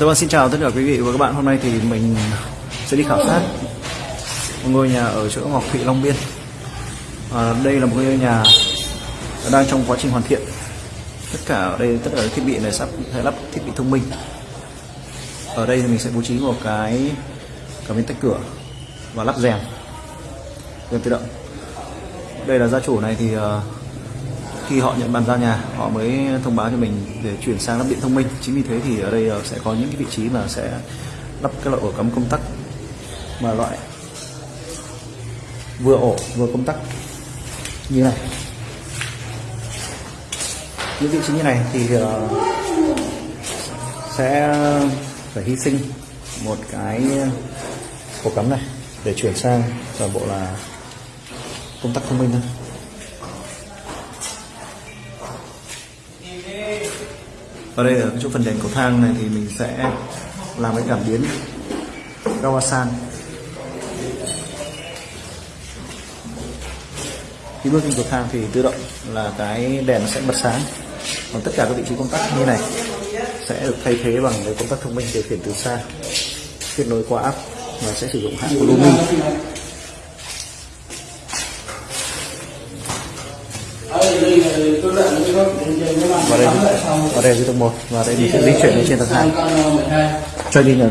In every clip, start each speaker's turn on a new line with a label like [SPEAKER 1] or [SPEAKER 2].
[SPEAKER 1] Dạ vâng, xin chào tất cả quý vị và các bạn. Hôm nay thì mình sẽ đi khảo sát một ngôi nhà ở chỗ Ngọc Thụy Long Biên. À, đây là một ngôi nhà đang trong quá trình hoàn thiện. Tất cả ở đây tất cả các thiết bị này sắp sẽ lắp thiết bị thông minh. Ở đây thì mình sẽ bố trí một cái cảm biến tách cửa và lắp rèm rèm tự động. Đây là gia chủ này thì uh, khi họ nhận bàn giao nhà, họ mới thông báo cho mình để chuyển sang lắp điện thông minh. Chính vì thế thì ở đây ờ, sẽ có những cái vị trí mà sẽ lắp cái loại ổ cắm công tắc mà loại vừa ổ vừa công tắc như này. Những vị trí như này thì ờ, sẽ phải hy sinh một cái ổ cắm này để chuyển sang toàn bộ là công tắc thông minh thôi. Ở đây ở chỗ phần đèn cầu thang này thì mình sẽ làm cái cảm biến Gawasan. Khi bước lên cầu thang thì tự động là cái đèn sẽ bật sáng. Còn tất cả các vị trí công tắc như này sẽ được thay thế bằng cái công tắc thông minh điều khiển từ xa. Kết nối qua app và sẽ sử dụng hãng của Lumi và đây và đây là tầng một, và đây mình sẽ di chuyển lên trên tầng hai. Cho đi nhờ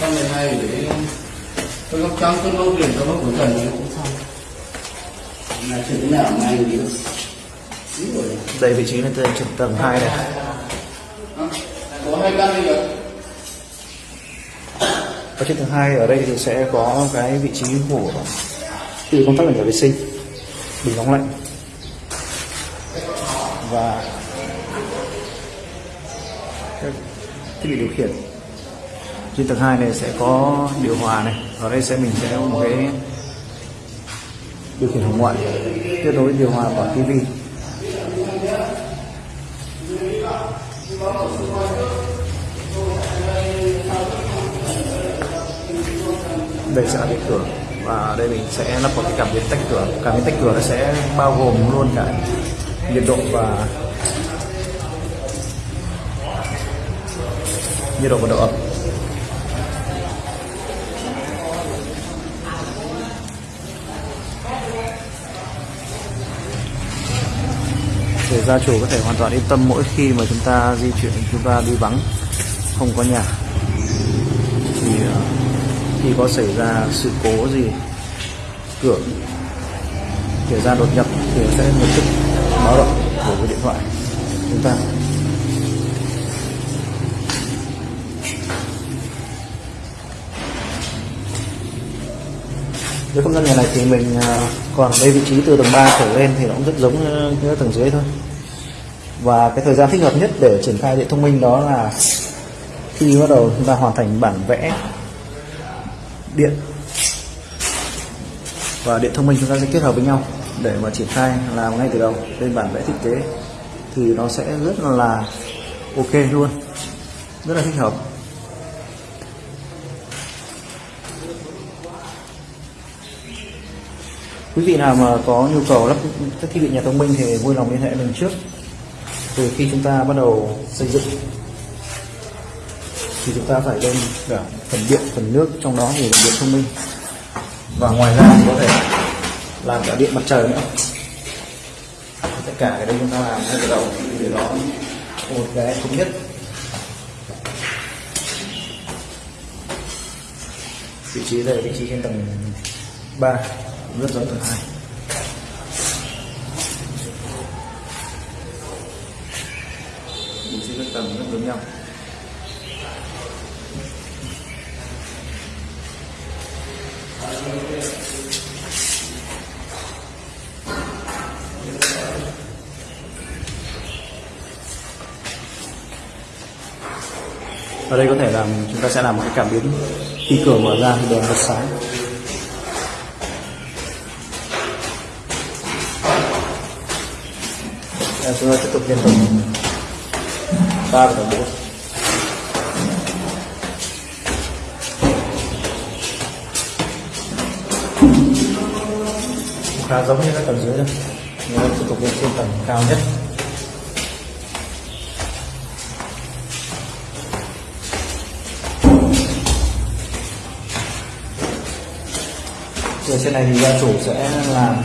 [SPEAKER 2] con 12 để tôi góc trắng tôi lâu tiền tôi góc cuối trần cũng xong là chuyện thế nào mà anh biết
[SPEAKER 1] đây vị trí là trên tầng 2 này
[SPEAKER 2] có hai căn đi được
[SPEAKER 1] ở trên tầng 2 ở đây thì sẽ có cái vị trí của từ công tắc là nhà vệ sinh. Bình nóng lạnh và các thiết bị điều khiển. Trên tầng 2 này sẽ có điều hòa này ở đây sẽ mình sẽ có một cái điều khiển hồng ngoại, kết nối điều hòa và tivi. Đây sẽ là cái cửa, và đây mình sẽ lắp vào cái cảm biến tách cửa. Cảm biến tách cửa nó sẽ bao gồm luôn cả nhiệt độ và nhiệt độ và độ ẩm. Để gia chủ có thể hoàn toàn yên tâm mỗi khi mà chúng ta di chuyển chúng ta đi vắng, không có nhà, thì ờ, khi có xảy ra sự cố gì, cửa xảy ra đột nhập thì sẽ lập tức báo động của cái điện thoại. Chúng ta. Với không gian nhà này thì mình à, còn đây vị trí từ tầng 3 trở lên thì nó cũng rất giống như tầng dưới thôi. Và cái thời gian thích hợp nhất để triển khai điện thông minh đó là khi bắt đầu chúng ta hoàn thành bản vẽ điện. Và điện thông minh chúng ta sẽ kết hợp với nhau để mà triển khai làm ngay từ đầu lên bản vẽ thiết kế, thì nó sẽ rất là ok luôn, rất là thích hợp. Quý vị nào mà có nhu cầu lắp các thiết bị nhà thông minh thì vui lòng liên hệ mình trước. Từ khi chúng ta bắt đầu xây dựng, thì chúng ta phải lên cả phần điện, phần nước trong đó thì là điện thông minh. Và ngoài ra thì có thể làm cả điện mặt trời nữa. Tất cả cái đấy chúng ta làm ngay từ đầu để nó một cái thống nhất. Vị trí đây vị trí trên tầng 3 rất giống tầng 2 vị trí các tầng rất giống nhau. Ở đây có thể làm chúng ta sẽ làm một cái cảm biến khi cửa mở ra thì đèn bật sáng. Đây, chúng ta tiếp tục lên tầng ba và tầng bốn. Khá giống như các tầng dưới đây. Tiếp tục lên trên tầng cao nhất. Rồi trên này thì gia chủ sẽ làm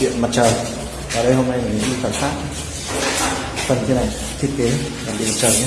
[SPEAKER 1] điện mặt trời. Và đây hôm nay mình đi khảo sát. Phần trên này thiết kế làm điện mặt trời nhé.